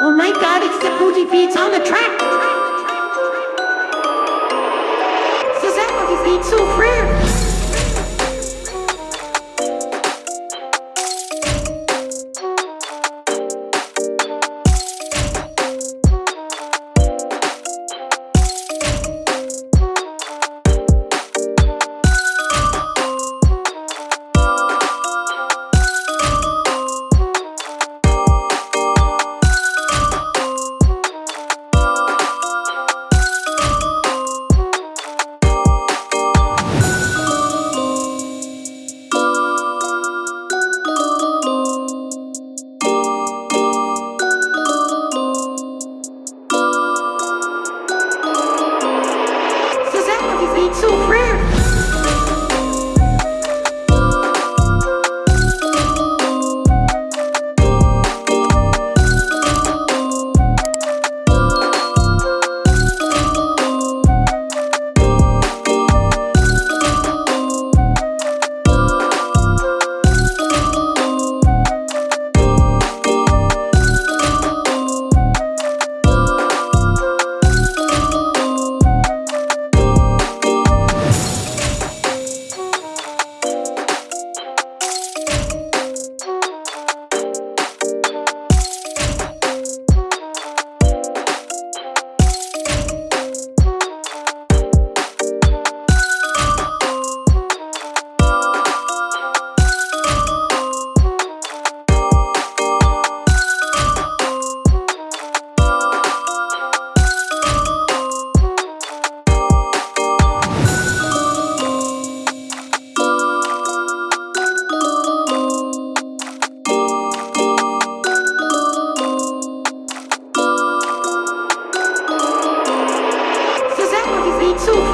Oh my god, it's the booty beats on the track! This is that beats so free! too free. そ。